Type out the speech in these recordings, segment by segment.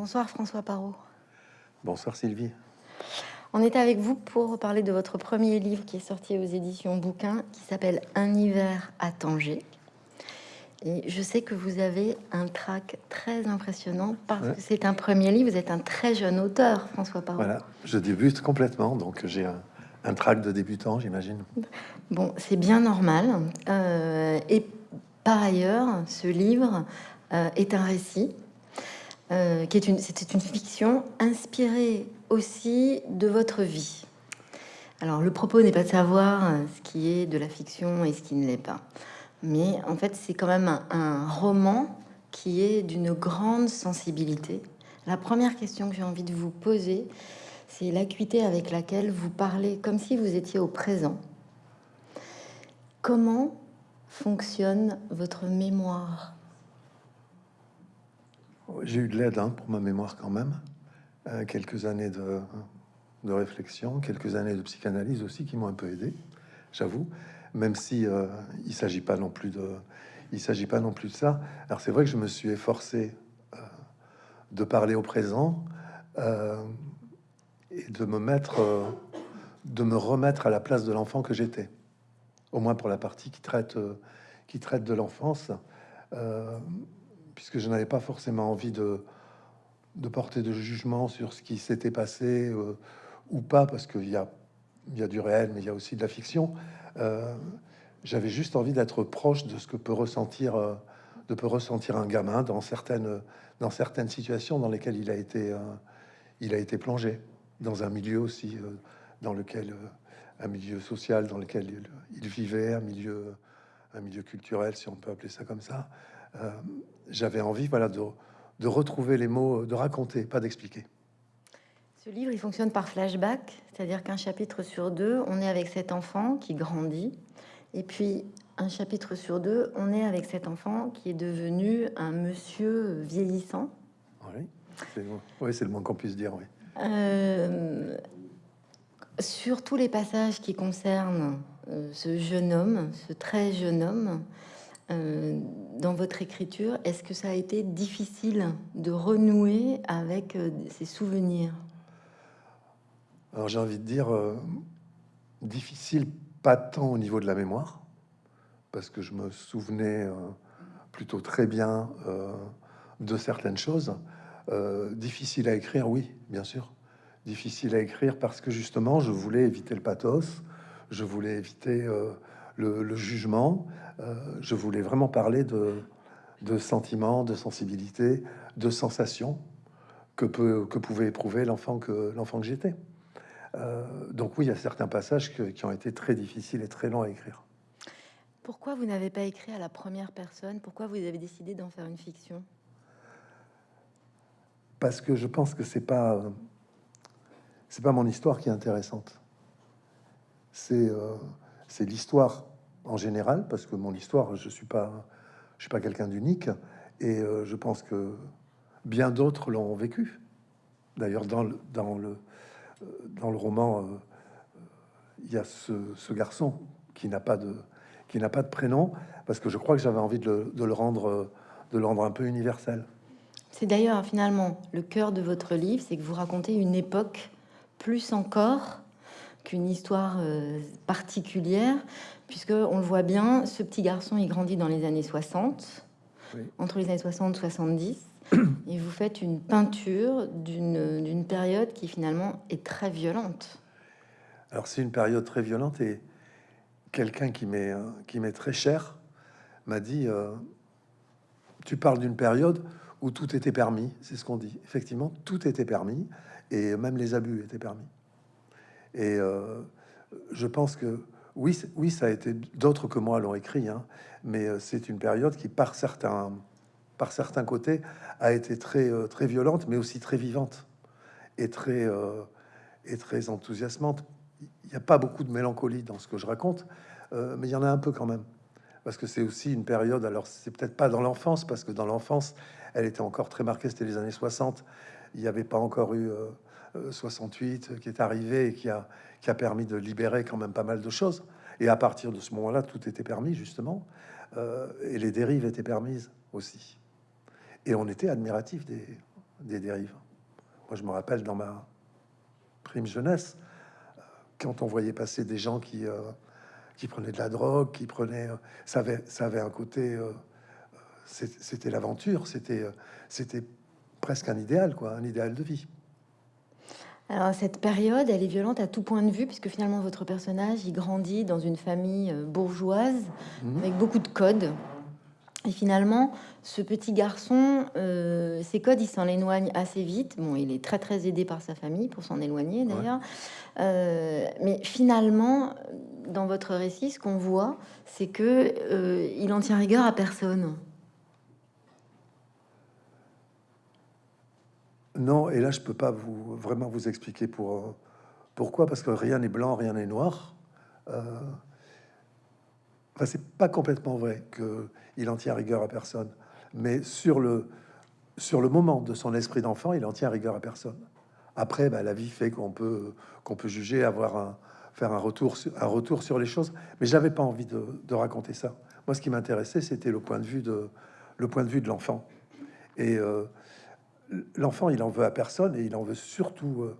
Bonsoir François Parot. Bonsoir Sylvie. On est avec vous pour parler de votre premier livre qui est sorti aux éditions Bouquin, qui s'appelle Un hiver à Tanger. Et je sais que vous avez un trac très impressionnant parce que c'est un premier livre. Vous êtes un très jeune auteur, François Parot. Voilà, je débute complètement, donc j'ai un, un trac de débutant, j'imagine. Bon, c'est bien normal. Euh, et par ailleurs, ce livre euh, est un récit euh, qui est une, c'était une fiction inspirée aussi de votre vie. Alors, le propos n'est pas de savoir ce qui est de la fiction et ce qui ne l'est pas, mais en fait, c'est quand même un roman qui est d'une grande sensibilité. La première question que j'ai envie de vous poser, c'est l'acuité avec laquelle vous parlez comme si vous étiez au présent. Comment fonctionne votre mémoire? J'ai eu de l'aide hein, pour ma mémoire quand même. Euh, quelques années de, réflexion, quelques années de psychanalyse aussi qui m'ont un peu aidé, j'avoue. Même si euh, il s'agit pas non plus de, il s'agit pas non plus de ça. Alors c'est vrai que je me suis efforcé euh, de parler au présent euh, et de me mettre, de me remettre à la place de l'enfant que j'étais, au moins pour la partie qui traite, qui traite de l'enfance, puisque je n'avais pas forcément envie de, porter de jugement sur ce qui s'était passé euh, ou pas, parce qu'il y a, du réel, mais il y a aussi de la fiction. Euh, J'avais juste envie d'être proche de ce que peut ressentir, euh, un gamin dans certaines, situations dans lesquelles il a été, plongé dans un milieu aussi dans lequel un milieu social dans lequel il, vivait, un milieu culturel, si on peut appeler ça comme ça. Euh, J'avais envie, voilà, de, de retrouver les mots, de raconter, pas d'expliquer. Ce livre, il fonctionne par flashback, c'est-à-dire qu'un chapitre sur deux, on est avec cet enfant qui grandit, et puis un chapitre sur deux, on est avec cet enfant qui est devenu un monsieur vieillissant. Oui, c'est oui, le moins qu'on puisse dire, oui. Euh, sur tous les passages qui concernent euh, ce jeune homme, ce très jeune homme, dans votre écriture, est-ce que ça a été difficile de renouer avec euh, ses souvenirs? Alors j'ai envie de dire euh, difficile, pas tant au niveau de la mémoire, parce que je me souvenais euh, plutôt très bien euh, de certaines choses. Euh, difficile à écrire, oui, bien sûr. Difficile à écrire parce que justement, je voulais éviter le pathos, je voulais éviter euh, le, le, jugement, euh, je voulais vraiment parler de, de sentiments, de sensibilité, de sensations que, peut, que pouvait éprouver l'enfant que, l'enfant que j'étais. Euh, donc oui, il y a certains passages que, qui ont été très difficiles et très longs à écrire. Pourquoi vous n'avez pas écrit à la première personne? Pourquoi vous avez décidé d'en faire une fiction? Parce que je pense que c'est pas c'est pas mon histoire qui est intéressante. C'est euh, c'est l'histoire en général, parce que mon histoire, je suis pas pas quelqu'un d'unique, et euh, je pense que bien d'autres l'ont vécu. D'ailleurs, dans le, dans le dans le roman, euh, il y a ce, garçon qui n'a pas de pas de prénom, parce que je crois que j'avais envie de le, de le, rendre de le rendre un peu universel. C'est d'ailleurs finalement le cœur de votre livre, c'est que vous racontez une époque plus encore qu'une histoire euh, particulière, puisque on le voit bien, ce petit garçon il grandit dans les années 60, oui. entre les années 60 70 et vous faites une peinture d'une période qui finalement est très violente. Alors c'est une période très violente et quelqu'un qui m'est qui m'est très cher m'a dit euh, tu parles d'une période où tout était permis, c'est ce qu'on dit. Effectivement, tout était permis et même les abus étaient permis. Et euh, je pense que oui, oui, ça a été d'autres que moi l'ont écrit, hein, mais euh, c'est une période qui, par certains par certains côtés, a été très, euh, très violente, mais aussi très vivante et très, et très enthousiasmante. Il n'y a pas beaucoup de mélancolie dans ce que je raconte, mais il y en a un peu quand même. Parce que c'est aussi une période, alors c'est peut-être pas dans l'enfance, parce que dans l'enfance, elle était encore très marquée, c'était les années 60. Il n'y avait pas encore eu 68 qui est arrivé et qui a, qui a permis de libérer quand même pas mal de choses. Et à partir de ce moment-là, tout était permis, justement, euh, et les dérives étaient permises aussi. Et on était admiratif des, des dérives. Moi, je me rappelle dans ma prime jeunesse, quand on voyait passer des gens qui, euh, qui prenaient de la drogue, qui prenaient... euh, ça, avait, ça avait un côté... euh, c'était l'aventure, c'était euh, c'était presque un idéal, quoi, un idéal de vie. Alors cette période, elle est violente à tout point de vue, puisque finalement votre personnage, il grandit dans une famille euh, bourgeoise, Mhm. avec beaucoup de codes. Et finalement, ce petit garçon, euh, ces codes, il s'en éloigne assez vite. Bon, il est très très aidé par sa famille pour s'en éloigner d'ailleurs. Euh, mais finalement, dans votre récit, ce qu'on voit, c'est que euh, il en tient rigueur à personne. Non, et là, je peux pas vous vraiment vous expliquer pour euh, pourquoi, parce que rien n'est blanc, rien n'est noir. Euh, enfin, c'est pas complètement vrai que il en tient rigueur à personne, mais sur le sur le moment de son esprit d'enfant, il en tient rigueur à personne. Après, bah, la vie fait qu'on peut peut juger, avoir un faire un retour sur, un retour sur les choses, mais j'avais pas envie de, raconter ça. Moi, ce qui m'intéressait, c'était le point de vue de le l'enfant. Et euh, l'enfant, il en veut à personne et il en veut surtout, euh,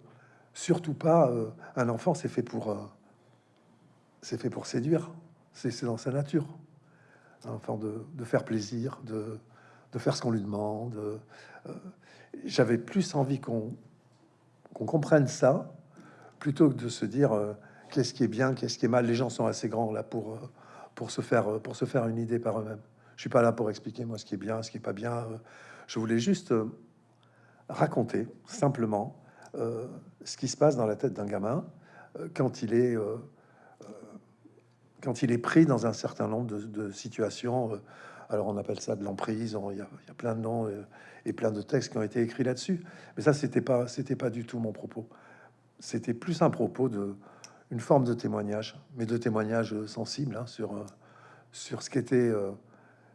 surtout pas. euh, un enfant, c'est fait pour, euh, c'est fait pour séduire. C'est dans sa nature. Un enfant de, faire plaisir, de, de faire ce qu'on lui demande. J'avais plus envie qu'on qu'on comprenne ça plutôt que de se dire qu'est-ce qui est bien, qu'est-ce qui est mal. Les gens sont assez grands là pour, pour, se, faire, pour se faire une idée par eux-mêmes. Je suis pas là pour expliquer moi ce qui est bien, ce qui est pas bien. Je voulais juste raconter simplement euh, ce qui se passe dans la tête d'un gamin euh, quand il est euh, quand il est pris dans un certain nombre de, situations. alors on appelle ça de l'emprise. Il y, a plein de noms et plein de textes qui ont été écrits là-dessus. Mais ça, c'était pas c'était pas du tout mon propos. C'était plus un propos de une forme de témoignage, mais de témoignage sensible hein, sur sur ce qu'était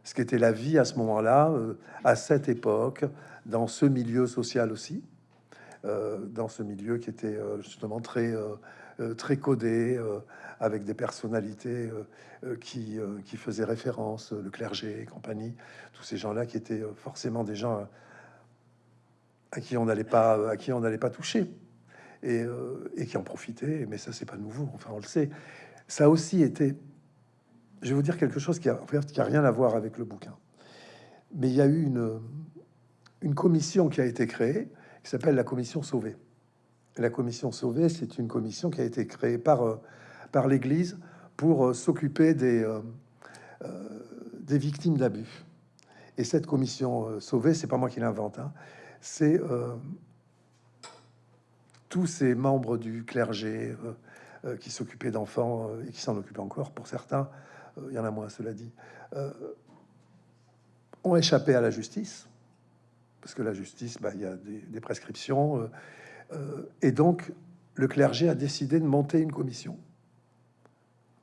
ce qu'était la vie à ce moment-là, euh, à cette époque, dans ce milieu social aussi, euh, dans ce milieu qui était euh, justement très, très codé, avec des personnalités qui, qui faisaient référence, le clergé et compagnie, tous ces gens-là qui étaient forcément des gens à qui on n'allait pas, à qui on n'allait pas toucher et, et qui en profitaient. Mais ça, c'est pas nouveau. Enfin, on le sait. Ça aussi été. Je vais vous dire quelque chose qui a, rien à voir avec le bouquin. Mais il y a eu une, commission qui a été créée qui s'appelle la commission Sauvée. La commission Sauvée, c'est une commission qui a été créée par, euh, l'Église pour euh, s'occuper des, euh, des victimes d'abus. Et cette commission Sauvée, c'est pas moi qui l'invente, hein, c'est tous ces membres du clergé qui s'occupaient d'enfants et qui s'en occupent encore pour certains, il y en a moins, cela dit, euh, ont échappé à la justice parce que la justice, bah, il y a des, des prescriptions. euh, euh, et donc, le clergé a décidé de monter une commission,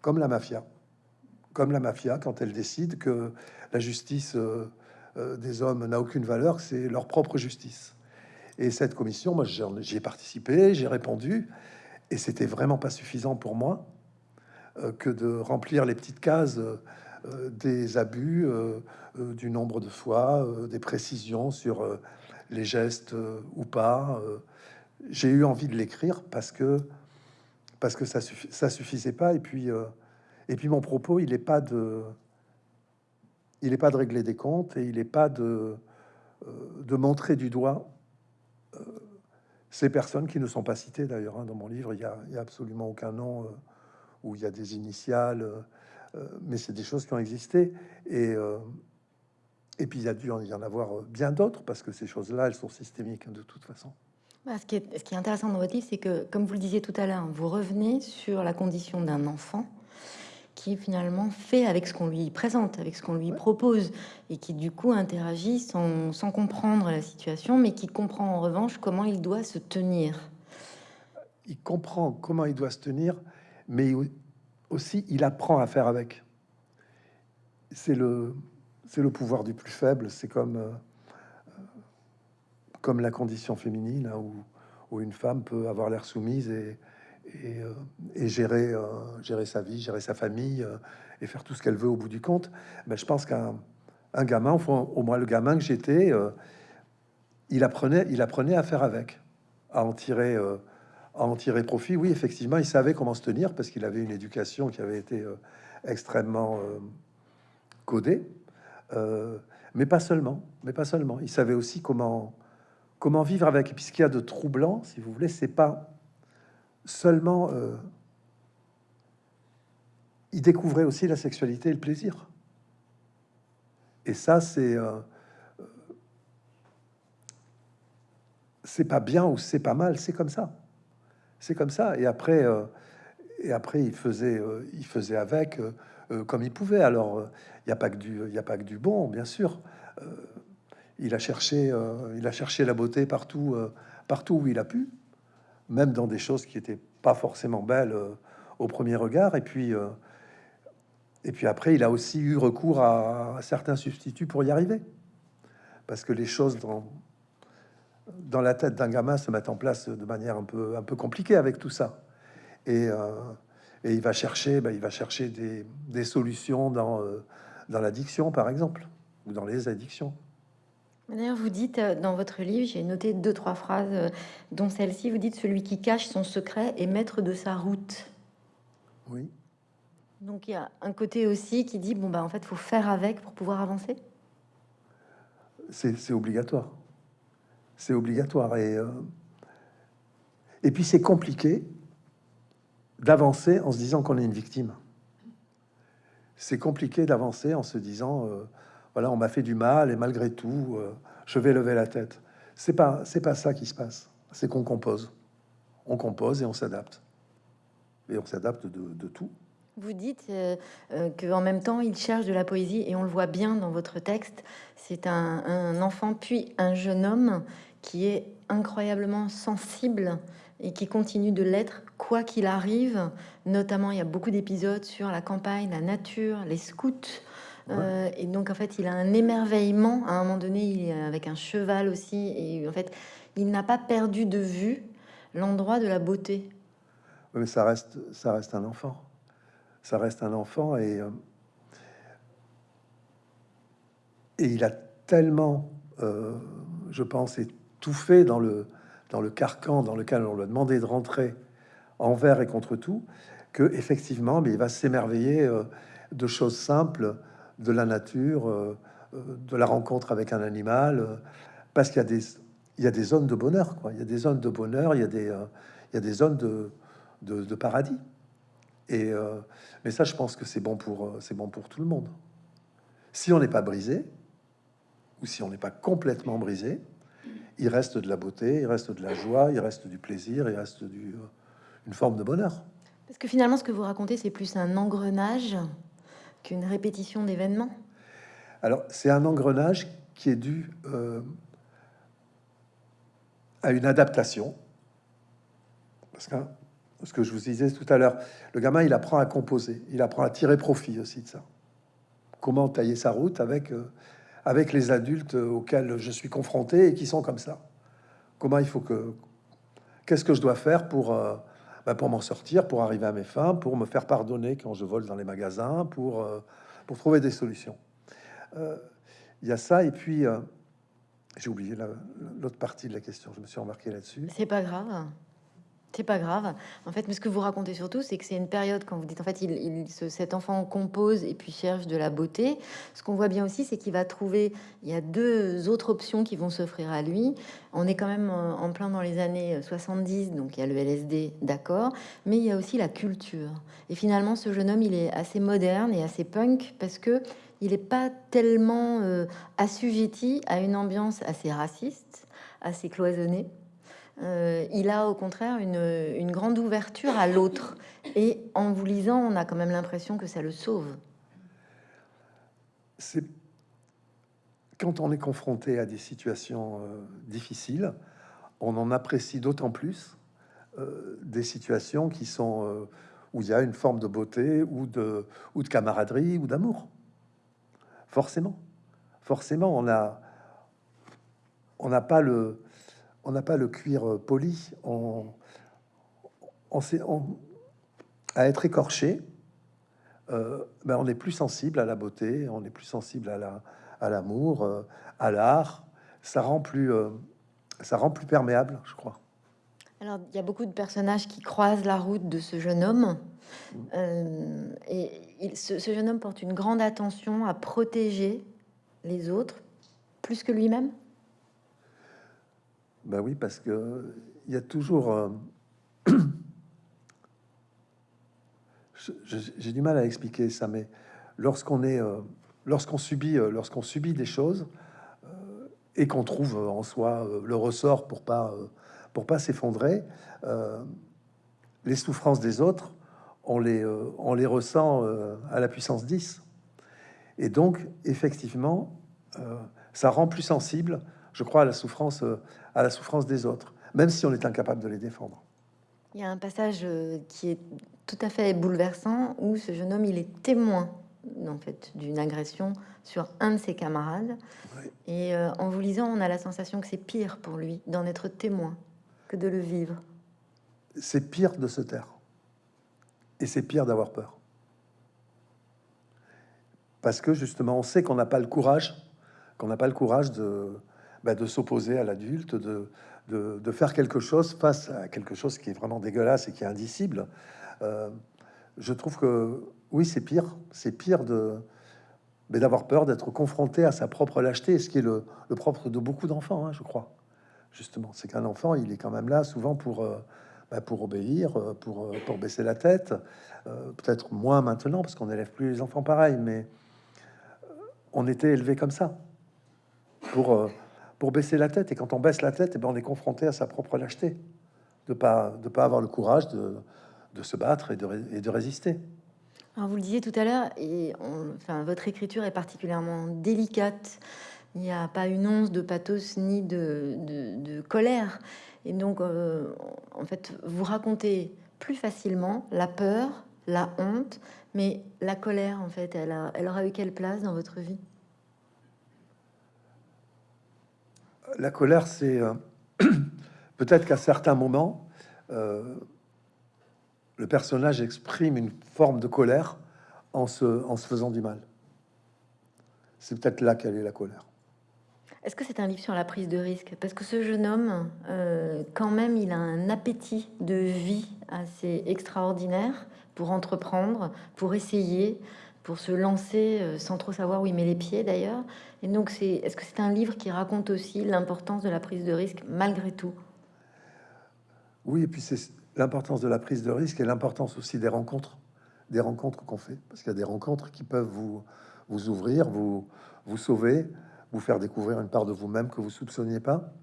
comme la mafia. Comme la mafia, quand elle décide que la justice euh, euh, des hommes n'a aucune valeur, c'est leur propre justice. Et cette commission, moi, j'y ai participé, j'ai répondu, et c'était vraiment pas suffisant pour moi euh, que de remplir les petites cases euh, euh, des abus, euh, euh, du nombre de fois, euh, des précisions sur euh, les gestes euh, ou pas. euh. J'ai eu envie de l'écrire parce que parce que ça ça suffisait pas. Et puis euh, et puis mon propos, il est pas de il pas de régler des comptes et il est pas de euh, de montrer du doigt euh, ces personnes qui ne sont pas citées d'ailleurs hein, dans mon livre. Il y a, absolument aucun nom euh, où il y a des initiales. euh, euh, mais c'est des choses qui ont existé. Et, euh, et puis il y a dû en- y en avoir bien d'autres, parce que ces choses-là, elles sont systémiques hein, de toute façon. Bah, ce, qui est, ce qui est intéressant dans votre livre, c'est que, comme vous le disiez tout à l'heure, vous revenez sur la condition d'un enfant qui finalement fait avec ce qu'on lui présente, avec ce qu'on lui Ouais. propose, et qui du coup interagit sans, sans comprendre la situation, mais qui comprend en revanche comment il doit se tenir. Il comprend comment il doit se tenir, mais aussi il apprend à faire avec. C'est le, c'est le pouvoir du plus faible. C'est comme, euh, comme la condition féminine, hein, où, où une femme peut avoir l'air soumise et, et, euh, gérer, euh, gérer sa vie, gérer sa famille et faire tout ce qu'elle veut au bout du compte. Mais je pense qu'un un gamin, au moins le gamin que j'étais, il apprenait, il apprenait à faire avec, à en tirer, à en tirer profit. Oui, effectivement, il savait comment se tenir parce qu'il avait une éducation qui avait été euh, extrêmement euh, codée, mais pas seulement, mais pas seulement. Il savait aussi comment comment vivre avec. Et puis ce qu'il y a de troublant, si vous voulez, c'est pas seulement il découvrait aussi la sexualité et le plaisir. Et ça, c'est c'est pas bien ou c'est pas mal, c'est comme ça. C'est comme ça. Et après, euh, et après, il faisait, euh, il faisait avec euh, comme il pouvait. Alors, il n'y a pas que du, y a pas que du bon, bien sûr. il a cherché, il a cherché la beauté partout, partout où il a pu, même dans des choses qui étaient pas forcément belles au premier regard. Et puis, et puis après, il a aussi eu recours à certains substituts pour y arriver, parce que les choses dans dans la tête d'un gamin se mettent en place de manière un peu, un peu compliquée avec tout ça. Et, euh, et il va chercher, ben, il va chercher des, des solutions dans, euh, dans l'addiction, par exemple, ou dans les addictions. D'ailleurs, vous dites euh, dans votre livre, j'ai noté deux, trois phrases, dont celle-ci, vous dites « Celui qui cache son secret est maître de sa route ». Oui. Donc, il y a un côté aussi qui dit, bon, bah, en fait, il faut faire avec pour pouvoir avancer? C'est obligatoire c'est obligatoire. Et, euh, et puis c'est compliqué d'avancer en se disant qu'on est une victime. C'est compliqué d'avancer en se disant, euh, voilà, on m'a fait du mal et malgré tout, euh, je vais lever la tête. C'est pas, c'est pas ça qui se passe. C'est qu'on compose, on compose et on s'adapte. Et on s'adapte de, de tout. Vous dites euh, euh, qu'en même temps, il cherche de la poésie, et on le voit bien dans votre texte. C'est un, enfant, puis un jeune homme qui est incroyablement sensible et qui continue de l'être, quoi qu'il arrive. Notamment, il y a beaucoup d'épisodes sur la campagne, la nature, les scouts. Euh, et donc, en fait, il a un émerveillement. À un moment donné, il est avec un cheval aussi. Et en fait, il n'a pas perdu de vue l'endroit de la beauté. mais ça reste, ça reste un enfant ça reste un enfant et, euh, et il a tellement, euh, je pense, étouffé dans le, dans le carcan dans lequel on lui a demandé de rentrer envers et contre tout, que effectivement, mais il va s'émerveiller euh, de choses simples, de la nature, de la rencontre avec un animal, parce qu'il y a des il y a des zones de bonheur, quoi. Il y a des zones de bonheur, il y a des, il y a des zones de, de, de paradis. Et, euh, mais ça, je pense que c'est bon, pour, euh, c'est bon pour tout le monde. Si on n'est pas brisé, ou si on n'est pas complètement brisé, il reste de la beauté, il reste de la joie, il reste du plaisir, il reste du, euh, une forme de bonheur. Parce que finalement, ce que vous racontez, c'est plus un engrenage qu'une répétition d'événements. Alors, c'est un engrenage qui est dû à une adaptation. Parce que ce que je vous disais tout à l'heure, le gamin, il apprend à composer, il apprend à tirer profit aussi de ça. Comment tailler sa route avec, euh, avec les adultes auxquels je suis confronté et qui sont comme ça. Comment il faut que... Qu'est-ce que je dois faire pour, euh, bah, pour m'en sortir, pour arriver à mes fins, pour me faire pardonner quand je vole dans les magasins, pour, euh, pour trouver des solutions. Il y a ça, et puis... j'ai oublié l'autre partie de la question, je me suis remarqué là-dessus. C'est pas grave. C'est pas grave. En fait, mais ce que vous racontez surtout, c'est que c'est une période quand vous dites en fait, il, cet enfant compose et puis cherche de la beauté. Ce qu'on voit bien aussi, c'est qu'il va trouver. Il y a deux autres options qui vont s'offrir à lui. On est quand même en plein dans les années 70, donc il y a le LSD, d'accord, mais il y a aussi la culture. Et finalement, ce jeune homme, il est assez moderne et assez punk parce que il n'est pas tellement euh, assujetti à une ambiance assez raciste, assez cloisonnée. Euh, il a au contraire une, grande ouverture à l'autre. Et en vous lisant, on a quand même l'impression que ça le sauve. C'est quand on est confronté à des situations euh, difficiles, on en apprécie d'autant plus euh, des situations qui sont où il y a une forme de beauté ou de, camaraderie ou d'amour. Forcément, forcément, on on n'a pas le on n'a pas le cuir euh, poli, on, on, on à être écorché, euh, ben on est plus sensible à la beauté, on est plus sensible à la à l'amour, euh, à l'art. Ça rend plus ça rend plus perméable, je crois. Alors, il y a beaucoup de personnages qui croisent la route de ce jeune homme. Euh, et il, ce, ce jeune homme porte une grande attention à protéger les autres, plus que lui-même? Ben oui, parce que il y a toujours. euh, J'ai du mal à expliquer ça, mais lorsqu'on est, euh, lorsqu'on subit, euh, lorsqu'on subit des choses euh, et qu'on trouve euh, en soi euh, le ressort pour pas, euh, pour pas s'effondrer, euh, les souffrances des autres, on les, euh, on les ressent euh, à la puissance 10. Et donc, effectivement, euh, ça rend plus sensible, je crois, à la souffrance, euh, à la souffrance des autres, même si on est incapable de les défendre. Il y a un passage euh, qui est tout à fait bouleversant où ce jeune homme il est témoin en fait d'une agression sur un de ses camarades Oui. et euh, en vous lisant on a la sensation que c'est pire pour lui d'en être témoin que de le vivre. C'est pire de se taire. Et c'est pire d'avoir peur. Parce que justement, on sait qu'on n'a pas le courage, qu'on n'a pas le courage de, bah, de s'opposer à l'adulte, de, de, faire quelque chose face à quelque chose qui est vraiment dégueulasse et qui est indicible. Euh, je trouve que oui, c'est pire. C'est pire de mais d'avoir peur d'être confronté à sa propre lâcheté, ce qui est le, propre de beaucoup d'enfants, hein, je crois. Justement, c'est qu'un enfant, il est quand même là souvent pour, euh, bah, pour obéir, euh, pour, pour baisser la tête. Peut-être moins maintenant, parce qu'on n'élève plus les enfants pareil, mais on était élevé comme ça, pour, pour baisser la tête. Et quand on baisse la tête, eh ben, on est confronté à sa propre lâcheté, de pas, de pas avoir le courage de, de se battre et de, et de résister. Alors vous le disiez tout à l'heure et enfin votre écriture est particulièrement délicate. Il n'y a pas une once de pathos ni de, de- colère et donc euh, en fait vous racontez plus facilement la peur, la honte, mais la colère en fait elle, elle aura eu quelle place dans votre vie? La colère, c'est euh, peut-être qu'à certains moments, euh, le personnage exprime une forme de colère en se, faisant du mal. C'est peut-être là qu'elle est la colère. Est-ce que c'est un livre sur la prise de risque? Parce que ce jeune homme, euh, quand même, il a un appétit de vie assez extraordinaire pour entreprendre, pour essayer, pour se lancer euh, sans trop savoir où il met les pieds d'ailleurs. Et donc, c'est, est-ce que c'est un livre qui raconte aussi l'importance de la prise de risque malgré tout? Oui, et puis c'est l'importance de la prise de risque et l'importance aussi des rencontres, des rencontres qu'on fait, parce qu'il y a des rencontres qui peuvent vous, vous ouvrir, vous, vous sauver, vous faire découvrir une part de vous-même que vous soupçonniez pas.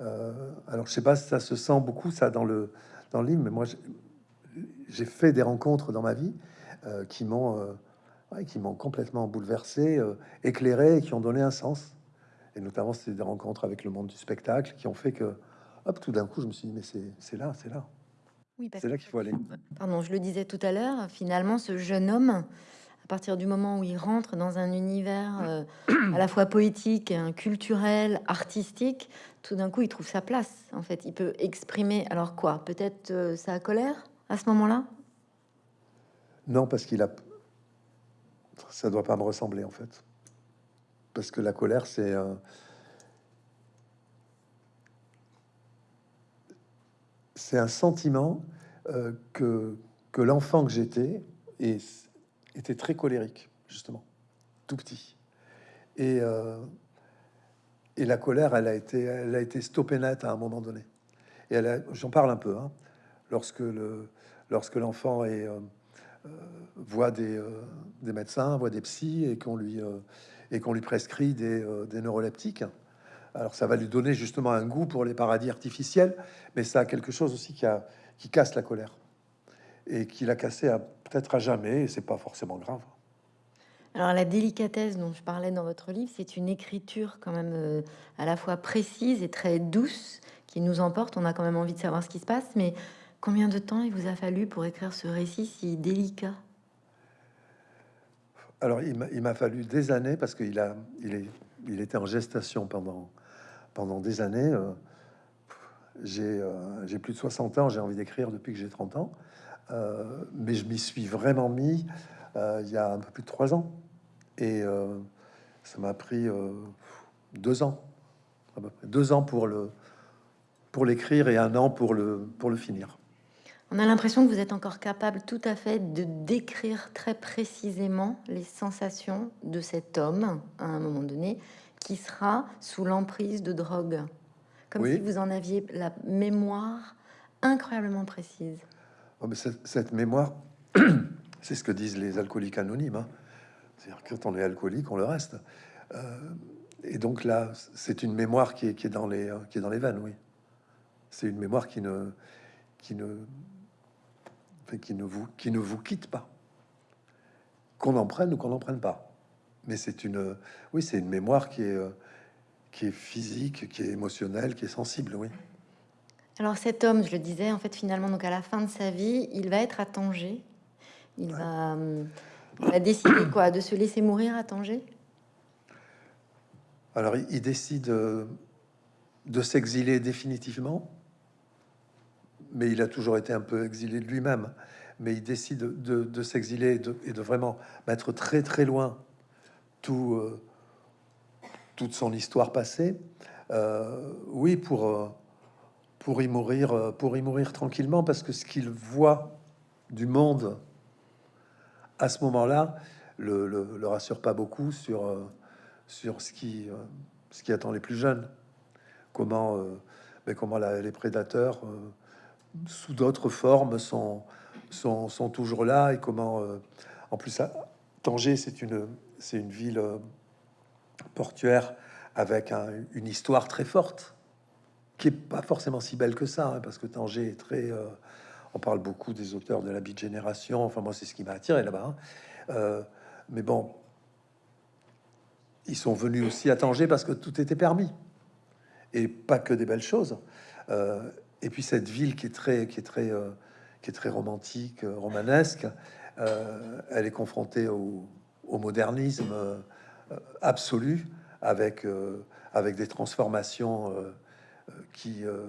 Euh, alors, je sais pas si ça se sent beaucoup ça dans le dans le livre, mais moi j'ai- fait des rencontres dans ma vie euh, qui m'ont ouais, qui m'ont complètement bouleversé, euh, éclairé, et qui ont donné un sens. Et notamment, c'est des rencontres avec le monde du spectacle qui ont fait que, hop, tout d'un coup, je me suis dit, mais c'est là, c'est là, Oui, c'est là qu'il faut aller. Pardon, je le disais tout à l'heure, finalement, ce jeune homme, à partir du moment où il rentre dans un univers euh, à la fois poétique, hein, culturel, artistique, tout d'un coup, il trouve sa place. En fait, il peut exprimer. Alors quoi Peut-être euh, sa colère à ce moment-là? Non, parce qu'il a. Ça doit pas me ressembler en fait. Parce que la colère, c'est. euh, C'est un sentiment euh, que, que l'enfant que j'étais était très colérique, justement, tout petit. Et, euh, et la colère, elle a été, elle a été stoppée net à un moment donné. Et j'en parle un peu, hein, lorsque le, lorsque l'enfant est, euh, voit des, euh, des médecins, voit des psys et qu'on lui, euh, lui prescrit des, euh, des neuroleptiques. Alors ça va lui donner justement un goût pour les paradis artificiels, mais ça a quelque chose aussi qui, qui casse la colère et qui l'a cassé peut-être à jamais. Et c'est pas forcément grave. Alors la délicatesse dont je parlais dans votre livre, c'est une écriture quand même euh, à la fois précise et très douce qui nous emporte. On a quand même envie de savoir ce qui se passe, mais combien de temps il vous a fallu pour écrire ce récit si délicat? Alors il m'a- fallu des années parce qu'il a, il est, il était en gestation pendant pendant des années. euh, j'ai euh, plus de 60 ans, j'ai envie d'écrire depuis que j'ai 30 ans, Euh, mais je m'y suis vraiment mis euh, il y a un peu plus de trois ans, et ça m'a pris deux ans, deux ans pour le pour l'écrire et un an pour le, pour le finir. On a l'impression que vous êtes encore capable tout à fait de décrire très précisément les sensations de cet homme à un moment donné qui sera sous l'emprise de drogue. Comme si vous en aviez la mémoire incroyablement précise. Oh, mais cette, mémoire, c'est ce que disent les alcooliques anonymes. Hein. C'est-à-dire quand on est alcoolique, on le reste. Euh, et donc là, c'est une mémoire qui est, qui est, dans les, qui est dans les veines, oui. C'est une mémoire qui ne, qui ne, qui ne vous, qui ne vous quitte pas. Qu'on en prenne ou qu'on n'en prenne pas. Mais c'est une, oui, c'est une mémoire qui est, qui est physique, qui est émotionnelle, qui est sensible, oui. Alors cet homme, je le disais, en fait, finalement, donc à la fin de sa vie, il va être à Tanger. Il, va, il va décider quoi De se laisser mourir à Tanger? Alors, il, décide euh, de s'exiler définitivement, mais il a toujours été un peu exilé de lui-même. Mais il décide de, s'exiler et, de, vraiment mettre très très loin tout, euh, toute son histoire passée. Euh, oui, pour pour y mourir, euh, pour y mourir tranquillement, parce que ce qu'il voit du monde à ce moment-là le, le, rassure pas beaucoup sur euh, sur ce qui euh, ce qui attend les plus jeunes. Comment mais comment les prédateurs sous d'autres formes sont, sont, sont toujours là et comment en plus à Tanger c'est une c'est une ville portuaire avec une histoire très forte qui est pas forcément si belle que ça, hein, parce que Tanger est très. Euh, on parle beaucoup des auteurs de la Beat Génération. Enfin, moi, c'est ce qui m'a attiré là-bas. Hein. Euh, mais bon, ils sont venus aussi à Tanger parce que tout était permis et pas que des belles choses. Euh, et puis cette ville qui est très, qui est très, qui est très romantique, romanesque, elle est confrontée au, modernisme absolu avec avec des transformations qui, euh,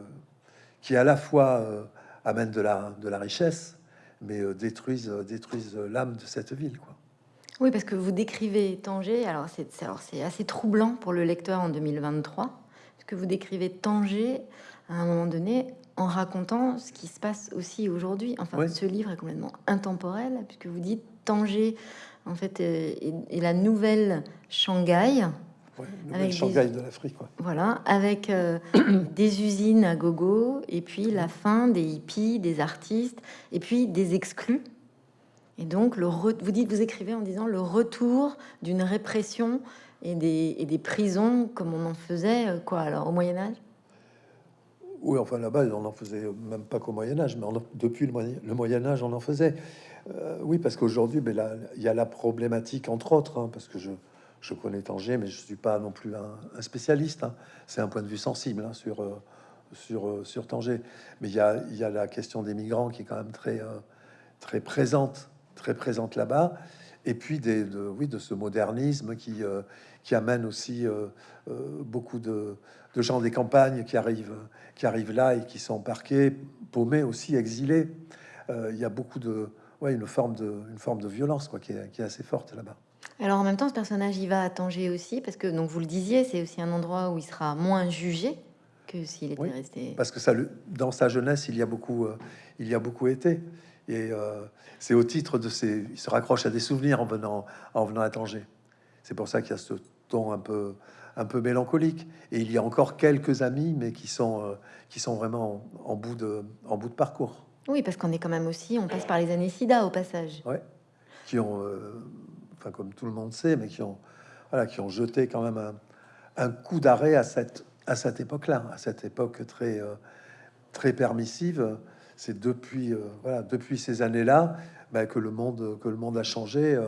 qui à la fois euh, amènent de la, de la richesse, mais euh, détruisent, détruisent l'âme de cette ville. Oui, parce que vous décrivez Tanger, alors c'est assez troublant pour le lecteur en 2023, parce que vous décrivez Tanger à un moment donné en racontant ce qui se passe aussi aujourd'hui. Enfin, ce livre est complètement intemporel, puisque vous dites Tanger, en fait, est, est la nouvelle Shanghai, avec Shanghai de l'Afrique. Voilà, avec euh, des usines à gogo, et puis la fin des hippies, des artistes, et puis des exclus. Et donc, le vous dites, vous écrivez en disant le retour d'une répression et des, prisons comme on en faisait euh, quoi alors au Moyen Âge. Oui, enfin là-bas, on en faisait même pas qu'au Moyen Âge, mais depuis le Moyen, Âge, on en faisait. Euh, oui, parce qu'aujourd'hui, ben, il y a la problématique entre autres, hein, parce que je connais Tanger, mais je suis pas non plus un, spécialiste. Hein. C'est un point de vue sensible hein, sur, euh, sur, sur Tanger. Mais il y a, y a, la question des migrants qui est quand même très, très présente, très présente là-bas. Et puis des, de, oui, de ce modernisme qui, qui amène aussi beaucoup de, de, gens des campagnes qui arrivent, qui arrivent là et qui sont parqués, paumés aussi, exilés. Il y a beaucoup de, ouais, une forme de, une forme de violence quoi, qui est, qui est assez forte là-bas. Alors en même temps, ce personnage, il va à Tanger aussi, parce que, donc vous le disiez, c'est aussi un endroit où il sera moins jugé que s'il était resté. Parce que ça, dans sa jeunesse, il y a beaucoup, euh, il y a beaucoup été. Et euh, c'est au titre de ses, il se raccroche à des souvenirs en venant, en venant à Tanger. C'est pour ça qu'il y a ce ton un peu, un peu mélancolique. Et il y a encore quelques amis, mais qui sont, euh, qui sont vraiment en, bout de, en bout de parcours. Oui, parce qu'on est quand même aussi, on passe par les années SIDA au passage. Ouais, qui ont comme tout le monde sait, mais qui ont, voilà, qui ont jeté quand même un, coup d'arrêt à cette, à cette époque-là, à cette époque très, euh, très permissive. C'est depuis, euh, voilà, depuis ces années-là bah, que, le monde, que le monde a changé.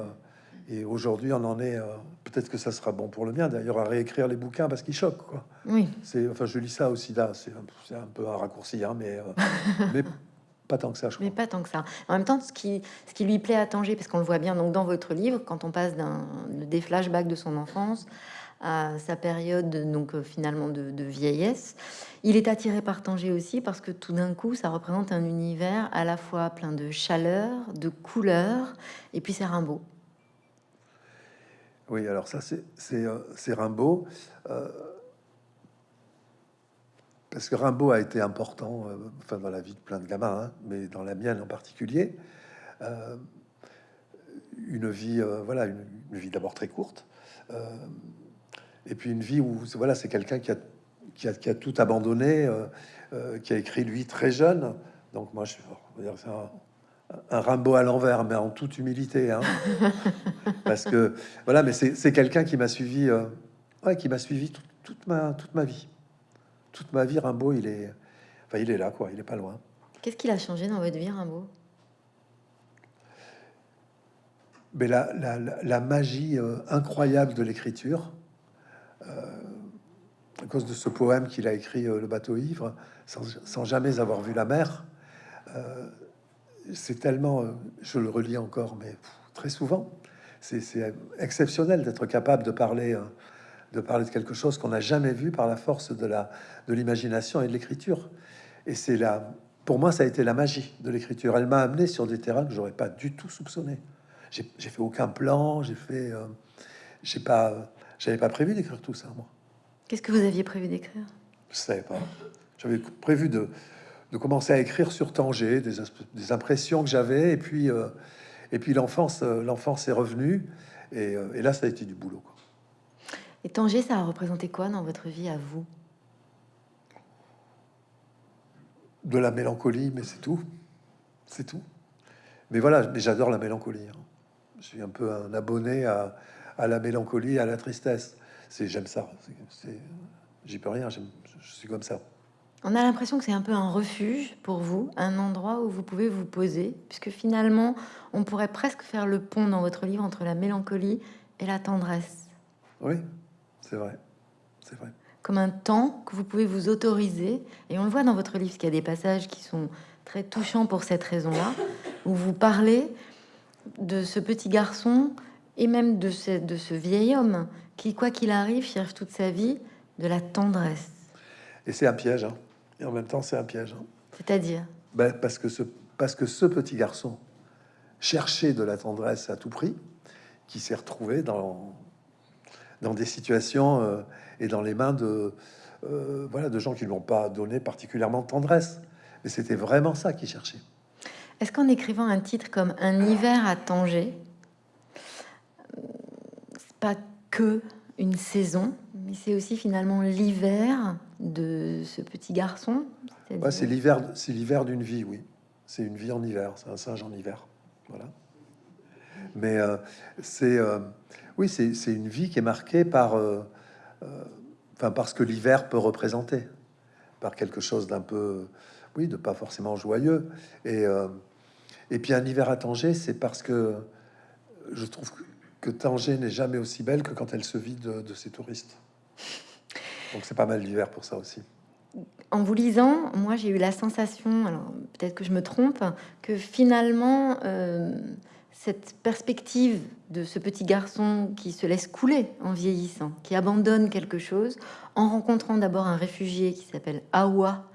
Euh, et aujourd'hui, on en est. Peut-être que ça sera bon pour le bien, d'ailleurs, à réécrire les bouquins parce qu'ils choquent. Quoi. Oui. C'est, enfin, je lis ça aussi là. C'est, un peu un raccourci, hein, mais, mais pas tant que ça, je Mais pas tant que ça. En même temps, ce qui, ce qui lui plaît à Tanger, parce qu'on le voit bien donc dans votre livre, quand on passe d'un, des flashbacks de son enfance à sa période donc euh, finalement de, vieillesse, il est attiré par Tanger aussi parce que tout d'un coup, ça représente un univers à la fois plein de chaleur, de couleurs, et puis c'est Rimbaud. Oui, alors ça, c'est, euh, Rimbaud. Euh, parce que Rimbaud a été important, euh, enfin dans la vie de plein de gamins, hein, mais dans la mienne en particulier. Une vie, voilà, une, vie d'abord très courte, et puis une vie où, voilà, c'est quelqu'un qui a, tout abandonné, qui a écrit lui très jeune. Donc moi, je un, Rimbaud à l'envers, mais en toute humilité, hein. parce que voilà, mais c'est quelqu'un qui m'a suivi, ouais, qui m'a suivi toute ma toute ma vie toute ma vie, Rimbaud, il est, enfin, il est là, quoi. Il est pas loin. Qu'est-ce qu'il a changé dans votre vie, Rimbaud? Mais la, la, magie euh, incroyable de l'écriture, euh, à cause de ce poème qu'il a écrit, euh, Le bateau ivre, sans, jamais avoir vu la mer. C'est tellement, je le relis encore, mais très souvent, c'est exceptionnel d'être capable de parler de parler de quelque chose qu'on n'a jamais vu par la force de la de l'imagination et de l'écriture. Et c'est là, pour moi, ça a été la magie de l'écriture. Elle m'a amené sur des terrains que j'aurais pas du tout soupçonné. J'ai fait aucun plan, j'ai fait, euh, j'ai pas, j'avais pas prévu d'écrire tout ça moi. Qu'est-ce que vous aviez prévu d'écrire? Je sais pas. J'avais prévu de, de commencer à écrire sur Tanger, des, des impressions que j'avais, et puis euh, et puis l'enfance, euh, l'enfance est revenue, et, et, là ça a été du boulot. Quoi. Et Tanger, ça a représenté quoi dans votre vie à vous? De la mélancolie, mais c'est tout. C'est tout. Mais voilà, mais j'adore la mélancolie. Hein. Je suis un peu un abonné à, la mélancolie, à la tristesse. C'est j'aime ça. J'y peux rien. Je suis comme ça. On a l'impression que c'est un peu un refuge pour vous, un endroit où vous pouvez vous poser, puisque finalement, on pourrait presque faire le pont dans votre livre entre la mélancolie et la tendresse. Oui, c'est vrai. C'est vrai. Comme un temps que vous pouvez vous autoriser. Et on le voit dans votre livre, qu'il y a des passages qui sont très touchants pour cette raison-là, où vous parlez de ce petit garçon et même de ce, de ce vieil homme qui, quoi qu'il arrive, cherche toute sa vie de la tendresse. Et c'est un piège. Hein. Et en même temps, c'est un piège. Hein. C'est-à-dire? Ben, parce, que ce, parce que ce petit garçon cherchait de la tendresse à tout prix, qui s'est retrouvé dans dans des situations euh, et dans les mains de, euh, voilà, de gens qui ne l'ont pas donné particulièrement de tendresse. Mais c'était vraiment ça qu'ils cherchaient. Est-ce qu'en écrivant un titre comme Un hiver à Tanger, c'est pas que une saison, mais c'est aussi finalement l'hiver de ce petit garçon C'est l'hiver, c'est l'hiver d'une vie, oui. C'est une vie en hiver, c'est un singe en hiver. Voilà. Mais euh, c'est oui, c'est une vie qui est marquée par, euh, euh, enfin, parce que l'hiver peut représenter, par quelque chose d'un peu, oui, de pas forcément joyeux. Et, euh, et puis un hiver à Tanger, c'est parce que je trouve que, Tanger n'est jamais aussi belle que quand elle se vide de, ses touristes. Donc c'est pas mal l'hiver pour ça aussi. En vous lisant, moi j'ai eu la sensation, alors peut-être que je me trompe, que finalement cette perspective de ce petit garçon qui se laisse couler en vieillissant, qui abandonne quelque chose, en rencontrant d'abord un réfugié qui s'appelle Awa,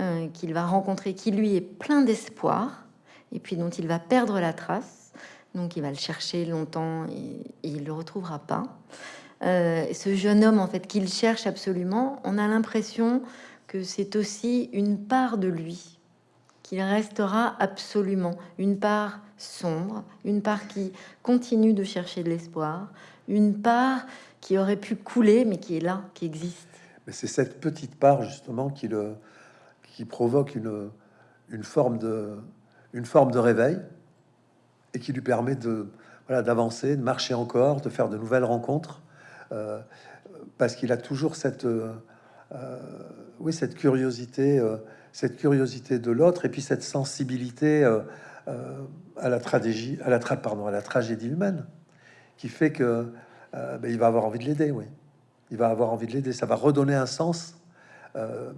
euh, qu'il va rencontrer, qui lui est plein d'espoir, et puis dont il va perdre la trace. Donc il va le chercher longtemps et, il le retrouvera pas. Euh, ce jeune homme, en fait, qu'il cherche absolument, on a l'impression que c'est aussi une part de lui qu'il restera absolument, une part sombre, une part qui continue de chercher de l'espoir, une part qui aurait pu couler mais qui est là, qui existe. Mais c'est cette petite part justement qui, le, qui provoque une, une, forme de, une forme de réveil et qui lui permet de voilà, d'avancer, de marcher encore, de faire de nouvelles rencontres, euh, parce qu'il a toujours cette, euh, oui, cette curiosité, euh, cette curiosité de l'autre et puis cette sensibilité euh, à la tragédie, humaine, qui fait que euh, ben, il va avoir envie de l'aider. Oui, il va avoir envie de l'aider. Ça va redonner un sens euh,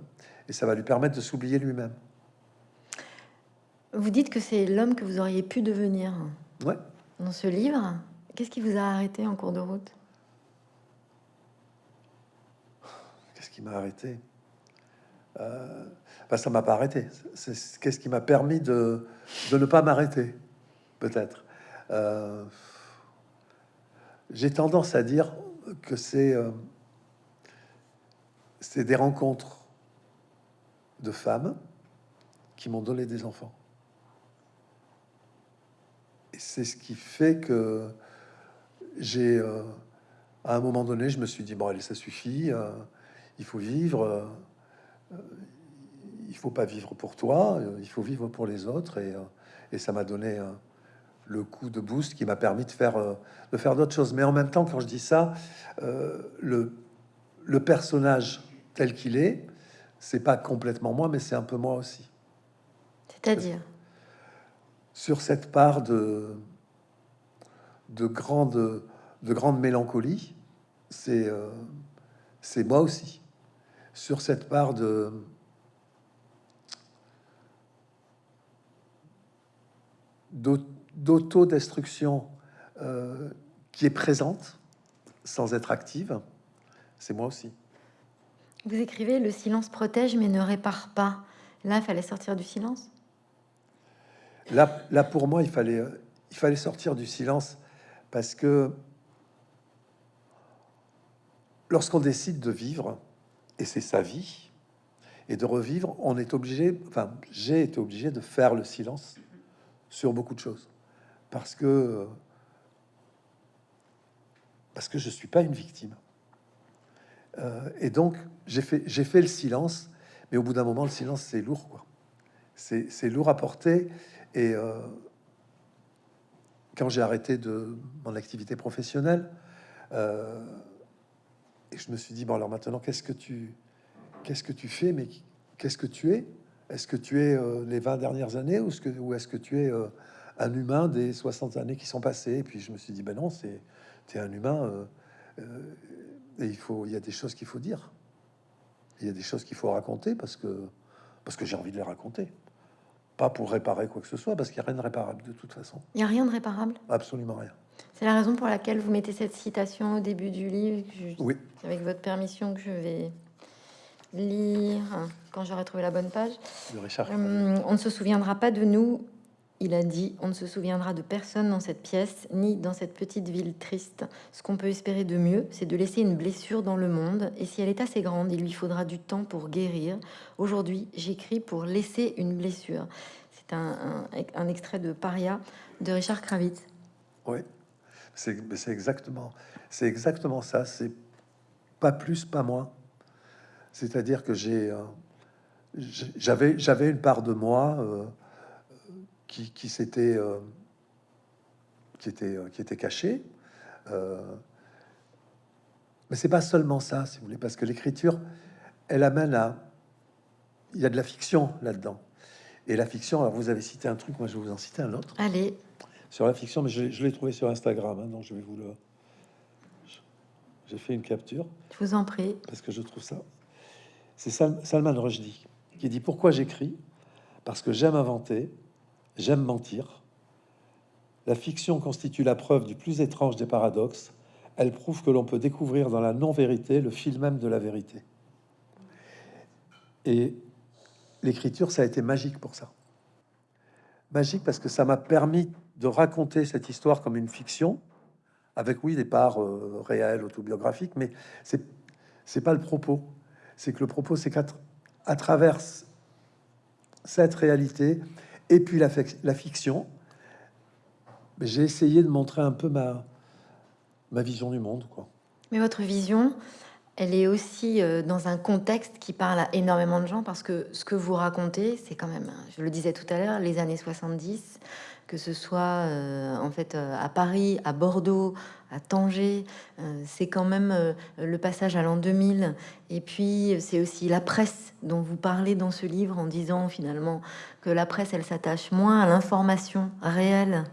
et ça va lui permettre de s'oublier lui-même. Vous dites que c'est l'homme que vous auriez pu devenir. Ouais. Dans ce livre, qu'est-ce qui vous a arrêté en cours de route? Qu'est-ce qui m'a arrêté? Bah, ça m'a pas arrêté. C'est qu'est-ce qui m'a permis de, de, ne pas m'arrêter, peut-être. Euh, j'ai tendance à dire que c'est euh, c'est des rencontres de femmes qui m'ont donné des enfants. C'est ce qui fait que j'ai, euh, à un moment donné, je me suis dit, bon, allez, ça suffit, euh, il faut vivre, euh, il faut pas vivre pour toi, il faut vivre pour les autres. Et, ça m'a donné le coup de boost qui m'a permis de faire, de d'autres choses. Mais en même temps, quand je dis ça, le, le personnage tel qu'il est, c'est pas complètement moi, mais c'est un peu moi aussi. C'est-à-dire? Sur cette part de, de, grande, de grande mélancolie, c'est euh, moi aussi. Sur cette part de d'autodestruction euh, qui est présente sans être active, c'est moi aussi. Vous écrivez Le silence protège mais ne répare pas. Là, il fallait sortir du silence Là, là pour moi, il fallait, il fallait sortir du silence parce que lorsqu'on décide de vivre, et c'est sa vie, et de revivre, on est obligé, enfin, j'ai été obligé de faire le silence sur beaucoup de choses parce que parce que je suis pas une victime. Euh, et donc, j'ai fait, j'ai fait le silence, mais au bout d'un moment, le silence, c'est lourd, quoi. C'est lourd à porter. Et euh, quand j'ai arrêté de mon activité professionnelle, euh, et je me suis dit, bon, alors maintenant, qu'est-ce que tu, qu'est-ce que tu fais, mais qu'est-ce que tu es? Est-ce que tu es les 20 dernières années ou est-ce que, que tu es un humain des 60 années qui sont passées? Et puis je me suis dit, ben non, c'est es un humain et il faut, il y a des choses qu'il faut dire. Il y a des choses qu'il faut raconter parce que parce que j'ai envie de les raconter. Pas pour réparer quoi que ce soit, parce qu'il n'y a rien de réparable de toute façon. Il n'y a rien de réparable? Absolument rien. C'est la raison pour laquelle vous mettez cette citation au début du livre. oui. Avec votre permission, que je vais lire quand j'aurai trouvé la bonne page. Richard. Hum, on ne se souviendra pas de nous il a dit On ne se souviendra de personne dans cette pièce, ni dans cette petite ville triste. Ce qu'on peut espérer de mieux, c'est de laisser une blessure dans le monde, et si elle est assez grande, il lui faudra du temps pour guérir. Aujourd'hui, j'écris pour laisser une blessure. C'est un, extrait de Paria de Richard Kravitz. Oui, c'est exactement, c'est exactement ça. C'est pas plus, pas moins. C'est-à-dire que j'ai, euh, j'avais, une part de moi. Euh, qui, qui s'était euh, qui était euh, qui était caché. Euh, mais c'est pas seulement ça, si vous voulez, parce que l'écriture, elle amène à il y a de la fiction là-dedans. Et la fiction, alors vous avez cité un truc, moi je vais vous en citer un autre. Allez. Sur la fiction, mais je, l'ai trouvé sur Instagram, hein, donc je vais vous le. J'ai fait une capture. Je vous en prie. Parce que je trouve ça. C'est Salman Rushdie qui dit Pourquoi j'écris? Parce que j'aime inventer, J'aime mentir. La fiction constitue la preuve du plus étrange des paradoxes. Elle prouve que l'on peut découvrir dans la non-vérité le fil même de la vérité. Et l'écriture, ça a été magique pour ça. Magique parce que ça m'a permis de raconter cette histoire comme une fiction, avec oui des parts euh, réelles, autobiographiques, mais c'est c'est pas le propos. C'est que le propos, c'est qu'à travers cette réalité, et puis la, fiction, j'ai essayé de montrer un peu ma, ma vision du monde. Quoi. Mais votre vision, elle est aussi euh, dans un contexte qui parle à énormément de gens parce que ce que vous racontez, c'est quand même, je le disais tout à l'heure, les années 70, que ce soit euh, en fait euh, à Paris, à Bordeaux, à Tanger, euh, c'est quand même le passage à l'an 2000. Et puis c'est aussi la presse dont vous parlez dans ce livre en disant finalement que la presse, elle s'attache moins à l'information réelle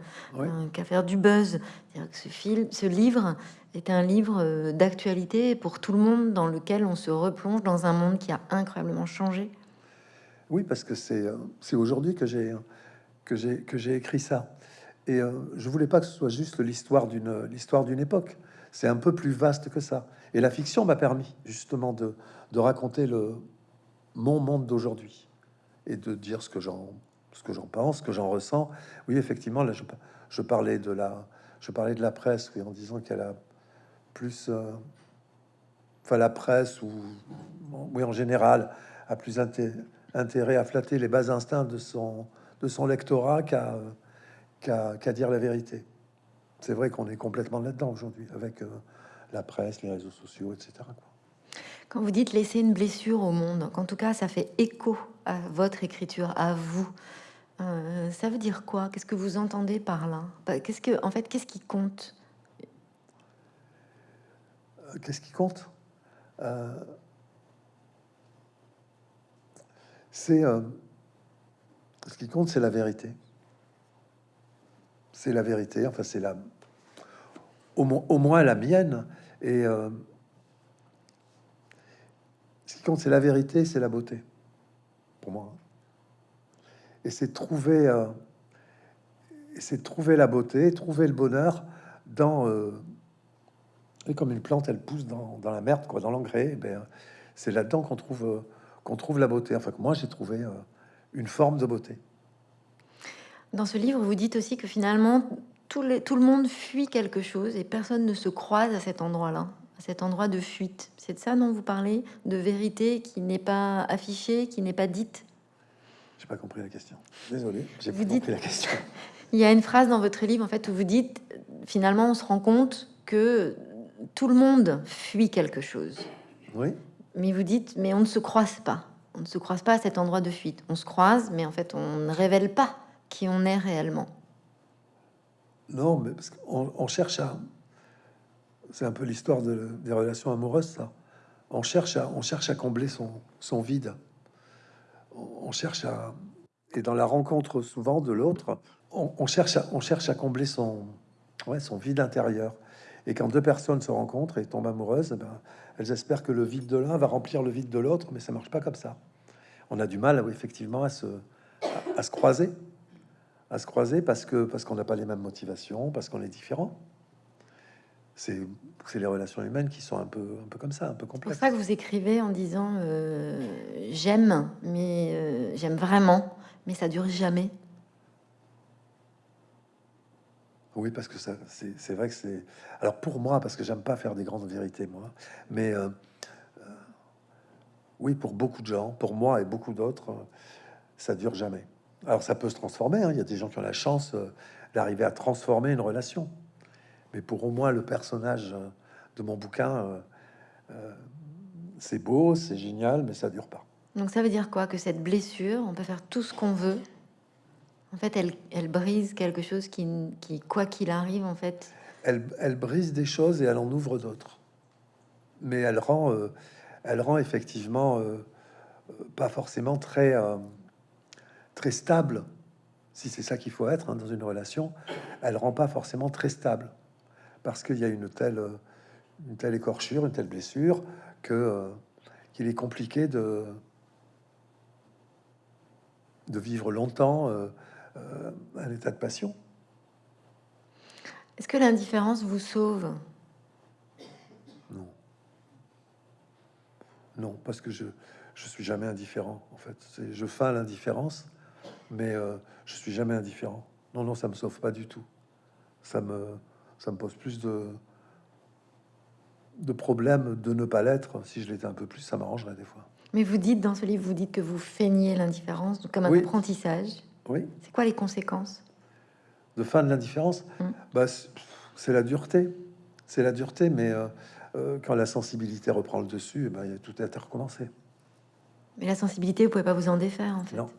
qu'à faire du buzz. Que ce, film, ce livre est un livre d'actualité pour tout le monde dans lequel on se replonge dans un monde qui a incroyablement changé. Oui, parce que c'est aujourd'hui j'ai que j'ai écrit ça. Et euh, je voulais pas que ce soit juste l'histoire d'une l'histoire d'une époque. C'est un peu plus vaste que ça. Et la fiction m'a permis justement de, de raconter le mon monde d'aujourd'hui et de dire ce que j'en ce que j'en pense, ce que j'en ressens. Oui, effectivement, là, je, parlais de la je parlais de la presse, oui, en disant qu'elle a plus, euh, enfin la presse ou oui en général a plus intérêt à flatter les bas instincts de son, de son lectorat qu'à qu'à dire la vérité. C'est vrai qu'on est complètement là-dedans aujourd'hui, avec euh, la presse, les réseaux sociaux, etc. Quand vous dites laisser une blessure au monde, qu'en tout cas ça fait écho à votre écriture, à vous, euh, ça veut dire quoi? Qu'est-ce que vous entendez par là? Bah, Qu'est-ce que, en fait, qu'est-ce qui compte? Euh, Qu'est-ce qui compte? C'est ce qui compte, c'est la vérité. C'est la vérité. Enfin, c'est la, au, moins la mienne. Et euh, ce qui compte, c'est la vérité, c'est la beauté, pour moi. Et c'est trouver, euh, c'est trouver la beauté, trouver le bonheur dans. Euh, et comme une plante, elle pousse dans, la merde, quoi, dans l'engrais. Ben, c'est là-dedans qu'on trouve, qu'on trouve la beauté. Enfin, que moi, j'ai trouvé une forme de beauté. Dans ce livre, vous dites aussi que finalement, tout, tout le monde fuit quelque chose et personne ne se croise à cet endroit-là, à cet endroit de fuite. C'est de ça dont vous parlez De vérité qui n'est pas affichée, qui n'est pas dite? J'ai pas compris la question. Désolé, j'ai pas compris la question. Il y a une phrase dans votre livre en fait où vous dites finalement on se rend compte que tout le monde fuit quelque chose. Oui. Mais vous dites mais on ne se croise pas. On ne se croise pas à cet endroit de fuite. On se croise, mais en fait on ne révèle pas qui on est réellement. Non, mais parce qu'on on cherche à. C'est un peu l'histoire de, des relations amoureuses, ça. On cherche à, on cherche à combler son, son vide. On, cherche à. Et dans la rencontre souvent de l'autre, on, cherche à, on cherche à combler son, ouais, son vide intérieur. Et quand deux personnes se rencontrent et tombent amoureuses, eh ben, elles espèrent que le vide de l'un va remplir le vide de l'autre, mais ça marche pas comme ça. On a du mal, effectivement, à se, à se croiser à se croiser parce que parce qu'on n'a pas les mêmes motivations, parce qu'on est différent. C'est les relations humaines qui sont un peu un peu comme ça, un peu complexes. C'est pour ça que vous écrivez en disant euh, j'aime, mais euh, j'aime vraiment, mais ça dure jamais. Oui, parce que ça, c'est vrai que c'est. Alors pour moi, parce que j'aime pas faire des grandes vérités, moi, mais euh, oui, pour beaucoup de gens, pour moi et beaucoup d'autres, ça dure jamais. Alors ça peut se transformer, hein. il y a des gens qui ont la chance euh, d'arriver à transformer une relation. Mais pour au moins le personnage euh, de mon bouquin, euh, c'est beau, c'est génial, mais ça dure pas. Donc ça veut dire quoi? Que cette blessure, on peut faire tout ce qu'on veut? En fait, elle, elle, brise quelque chose qui, qui quoi qu'il arrive, en fait? Elle, elle, brise des choses et elle en ouvre d'autres. Mais elle rend, elle rend effectivement pas forcément très très stable, si c'est ça qu'il faut être hein, dans une relation, elle rend pas forcément très stable parce qu'il y a une telle, une telle écorchure, une telle blessure que euh, qu'il est compliqué de de vivre longtemps euh, euh, un état de passion. Est-ce que l'indifférence vous sauve? Non. Non, parce que je je suis jamais indifférent. En fait, je feins l'indifférence mais euh, je suis jamais indifférent. Non, non, ça me sauve pas du tout. Ça me, ça me pose plus de, de problèmes de ne pas l'être. Si je l'étais un peu plus, ça m'arrangerait des fois. Mais vous dites dans ce livre, vous dites que vous feignez l'indifférence comme un apprentissage. Oui. C'est quoi les conséquences? De fin de l'indifférence hum. bah, C'est la dureté. C'est la dureté, mais euh, euh, quand la sensibilité reprend le dessus, eh ben, tout à recommencer. Mais la sensibilité, vous pouvez pas vous en défaire, en fait. Non.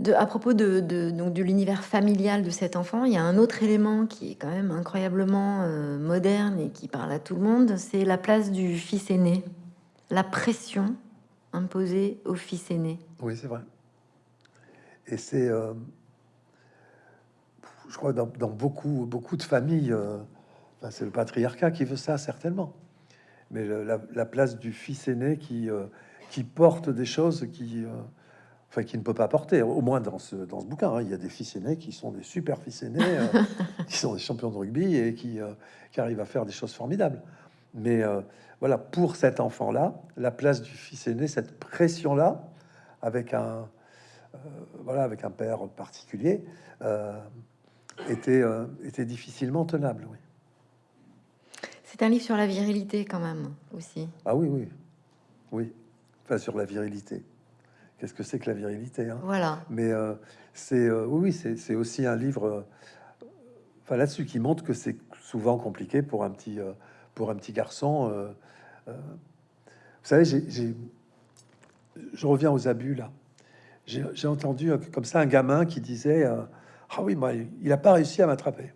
De, à propos de, donc, de l'univers familial de cet enfant, il y a un autre élément qui est quand même incroyablement euh, moderne et qui parle à tout le monde, c'est la place du fils aîné, la pression imposée au fils aîné. Oui, c'est vrai. Et c'est, euh, je crois, dans, dans, beaucoup, beaucoup de familles, euh, c'est le patriarcat qui veut ça certainement, mais la, la, place du fils aîné qui qui porte des choses qui, euh, enfin, qui ne peut pas porter. Au moins dans ce, dans ce bouquin, hein. il y a des fils aînés qui sont des super fils aînés, euh, qui sont des champions de rugby et qui, euh, qui, arrivent à faire des choses formidables. Mais voilà, pour cet enfant-là, la place du fils aîné, cette pression-là, avec un, voilà, avec un père particulier, était, était difficilement tenable. Oui. C'est un livre sur la virilité quand même aussi. Ah oui, oui. Oui, enfin sur la virilité. Qu'est-ce que c'est que la virilité hein? Voilà. Mais euh, c'est euh, oui, c'est aussi un livre, euh, enfin là-dessus, qui montre que c'est souvent compliqué pour un petit, pour un petit garçon. vous savez, j'ai, je reviens aux abus là. J'ai entendu comme ça un gamin qui disait ah oui, moi, il n'a pas réussi à m'attraper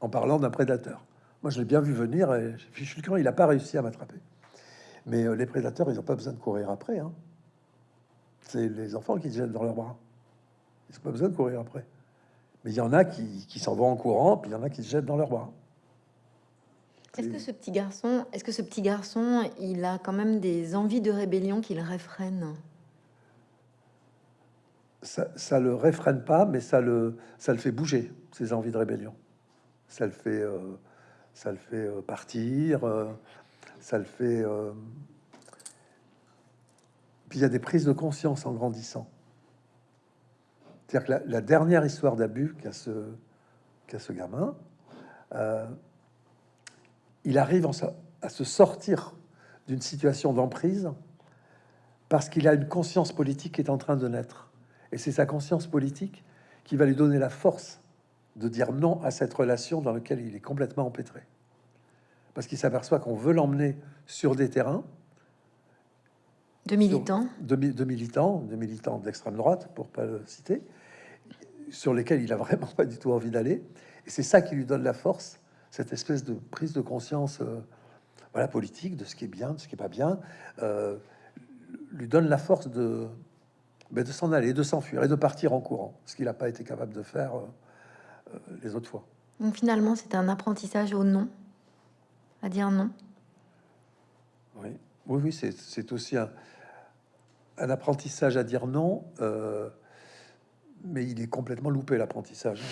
en parlant d'un prédateur. Moi, je l'ai bien vu venir et je suis il n'a pas réussi à m'attraper. Mais les prédateurs, ils n'ont pas besoin de courir après. Hein. C'est les enfants qui se jettent dans leurs bras. Ils n'ont pas besoin de courir après. Mais il y en a qui, qui s'en vont en courant, puis il y en a qui se jettent dans leurs bras. Est-ce que ce petit garçon, est-ce que ce petit garçon, il a quand même des envies de rébellion qu'il réfrène? Ça, ça le réfrène pas, mais ça le, ça le fait bouger, ses envies de rébellion. Ça le fait, euh, ça le fait euh, partir, euh, ça le fait puis il y a des prises de conscience en grandissant. C'est-à-dire que la, dernière histoire d'abus qu'a ce, ce gamin, euh, il arrive à se sortir d'une situation d'emprise parce qu'il a une conscience politique qui est en train de naître. Et c'est sa conscience politique qui va lui donner la force de dire non à cette relation dans laquelle il est complètement empêtré. Parce qu'il s'aperçoit qu'on veut l'emmener sur des terrains de militants de, militants, de militants d'extrême droite, pour pas le citer, sur lesquels il a vraiment pas du tout envie d'aller. Et c'est ça qui lui donne la force, cette espèce de prise de conscience euh, voilà, politique de ce qui est bien, de ce qui est pas bien, euh, lui donne la force de, ben, de s'en aller, de s'enfuir et de partir en courant, ce qu'il n'a pas été capable de faire euh, les autres fois. Donc finalement, c'est un apprentissage au non, à dire non. Oui, oui, oui c'est aussi un, un apprentissage à dire non, euh, mais il est complètement loupé l'apprentissage.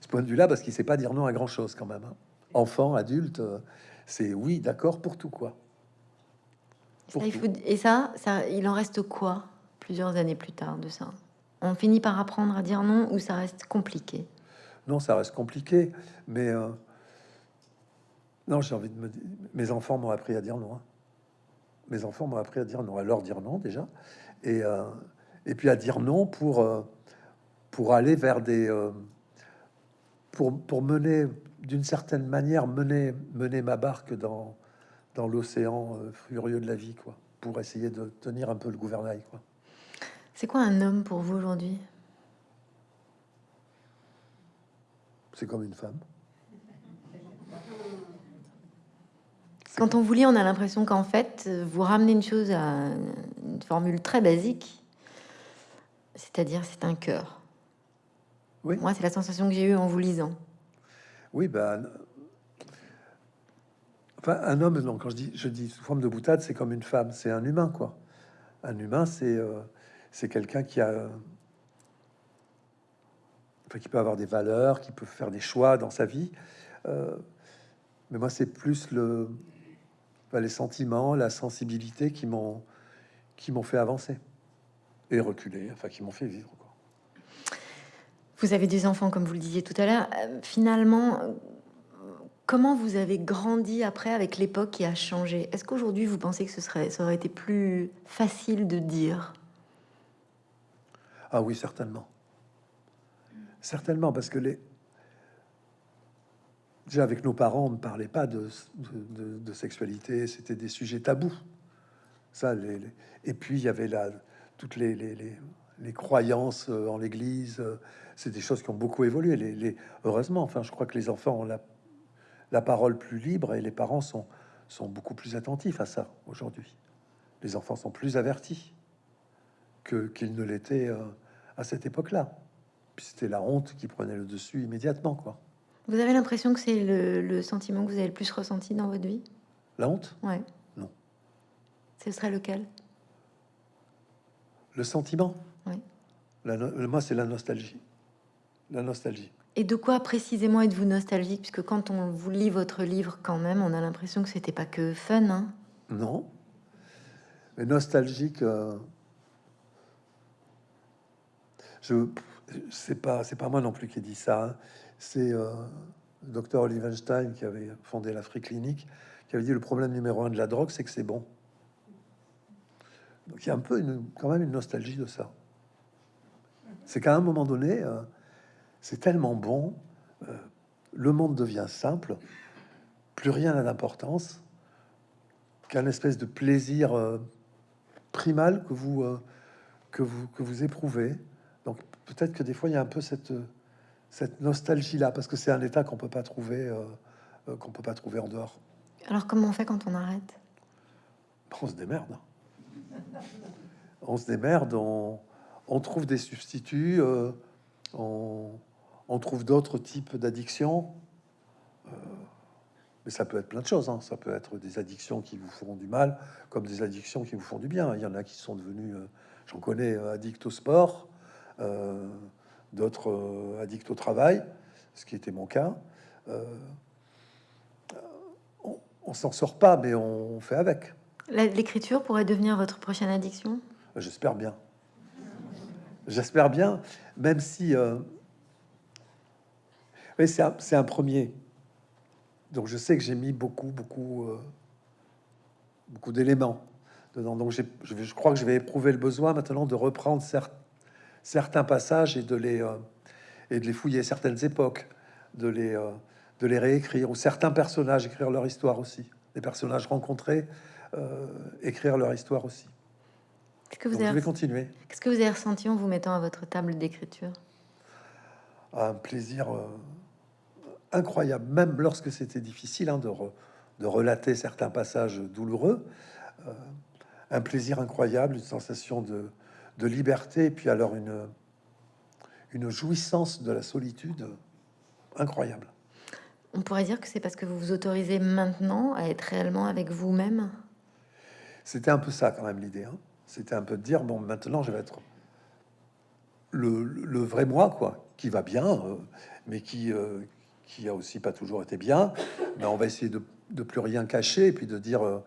ce point de vue-là, parce qu'il sait pas dire non à grand chose quand même. Hein. Enfant, adulte, euh, c'est oui, d'accord pour tout quoi. et ça, ça, il en reste quoi plusieurs années plus tard de ça? On finit par apprendre à dire non ou ça reste compliqué? Non, ça reste compliqué, mais euh, non, j'ai envie de me dire, mes enfants m'ont appris à dire non. Hein mes enfants m'ont appris à dire non, à leur dire non déjà, et, euh, et puis à dire non pour, euh, pour aller vers des... Euh, pour, pour mener, d'une certaine manière, mener, mener ma barque dans, dans l'océan furieux de la vie, quoi, pour essayer de tenir un peu le gouvernail, quoi. C'est quoi un homme pour vous aujourd'hui? C'est comme une femme. Quand on vous lit, on a l'impression qu'en fait, vous ramenez une chose à une formule très basique, c'est-à-dire c'est un cœur. Oui. Moi, c'est la sensation que j'ai eue en vous lisant. Oui, ben, enfin, un homme, non, quand je dis, je dis sous forme de boutade, c'est comme une femme, c'est un humain, quoi. Un humain, c'est euh, c'est quelqu'un qui a, enfin, qui peut avoir des valeurs, qui peut faire des choix dans sa vie. Euh, mais moi, c'est plus le, les sentiments, la sensibilité qui m'ont qui m'ont fait avancer et reculer, enfin qui m'ont fait vivre. Quoi. Vous avez des enfants, comme vous le disiez tout à l'heure. Euh, finalement, comment vous avez grandi après avec l'époque qui a changé? Est-ce qu'aujourd'hui vous pensez que ce serait, ça aurait été plus facile de dire? Ah oui, certainement. Certainement, parce que les, Déjà, avec nos parents, on ne parlait pas de, sexualité, c'était des sujets tabous. Ça, les, Et puis, il y avait là toutes les, croyances euh, en l'Église. Euh, c'est des choses qui ont beaucoup évolué. Les, heureusement, enfin, je crois que les enfants ont la, la parole plus libre et les parents sont, sont beaucoup plus attentifs à ça aujourd'hui. Les enfants sont plus avertis que qu'ils ne l'étaient euh, à cette époque-là. C'était la honte qui prenait le dessus immédiatement, quoi. Vous avez l'impression que c'est le, sentiment que vous avez le plus ressenti dans votre vie? La honte? Ouais. Non. Ce serait lequel? Le sentiment? Oui. moi, c'est la nostalgie. La nostalgie. Et de quoi précisément êtes-vous nostalgique? Puisque quand on vous lit votre livre, quand même, on a l'impression que c'était pas que fun. Hein? Non. Mais nostalgique. Euh... Je c'est pas c'est pas moi non plus qui ai dit ça. Hein. C'est euh, le docteur Olivenstein qui avait fondé l'Afrique clinique qui avait dit le problème numéro un de la drogue, c'est que c'est bon. Donc il y a un peu quand même une nostalgie de ça. C'est qu'à un moment donné, euh, c'est tellement bon, euh, le monde devient simple, plus rien n'a d'importance, qu'un espèce de plaisir primal que vous, que vous que vous éprouvez. Peut-être que des fois il y a un peu cette cette nostalgie là, parce que c'est un état qu'on peut pas trouver euh, euh, qu'on peut pas trouver en dehors. Alors comment on fait quand on arrête? On se démerde. On se démerde, on, on trouve des substituts, euh, on, on trouve d'autres types d'addictions. Euh, mais ça peut être plein de choses. hein. Ça peut être des addictions qui vous font du mal, comme des addictions qui vous font du bien. Il y en a qui sont devenus, euh, j'en connais, euh, addicts au sport, euh, d'autres euh, addicts au travail, ce qui était mon cas. Euh, on, on s'en sort pas, mais on fait avec. L'écriture pourrait devenir votre prochaine addiction? J'espère bien. J'espère bien, même si euh, c'est un, premier. Donc je sais que j'ai mis beaucoup, beaucoup, euh, beaucoup d'éléments dedans. Donc je, crois que je vais éprouver le besoin maintenant de reprendre cer- certains passages et de les euh, et de les fouiller certaines époques, de les euh, de les réécrire ou certains personnages écrire leur histoire aussi. Les personnages rencontrés euh, écrire leur histoire aussi. Qu'est-ce que vous Donc, je avez, vais continuer. qu'est-ce que vous avez ressenti en vous mettant à votre table d'écriture? Un plaisir euh, incroyable, même lorsque c'était difficile hein, de, re- de relater certains passages douloureux. euh, un plaisir incroyable, une sensation de, de liberté, et puis alors une, une jouissance de la solitude incroyable. On pourrait dire que c'est parce que vous vous autorisez maintenant à être réellement avec vous-même? C'était un peu ça quand même l'idée. hein. C'était un peu de dire bon, maintenant je vais être le, le vrai moi, quoi, qui va bien, euh, mais qui euh, qui a aussi pas toujours été bien. Mais on va essayer de, de plus rien cacher et puis de dire euh,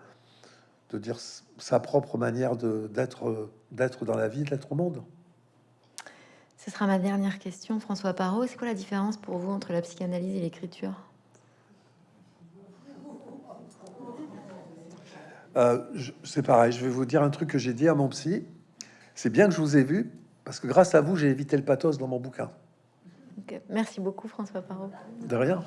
de dire sa propre manière d'être dans la vie, d'être au monde. Ce sera ma dernière question, François Parot. C'est quoi la différence pour vous entre la psychanalyse et l'écriture? Euh, c'est pareil. Je vais vous dire un truc que j'ai dit à mon psy. C'est bien que je vous ai vu parce que grâce à vous, j'ai évité le pathos dans mon bouquin. Merci beaucoup, François Parot. De rien.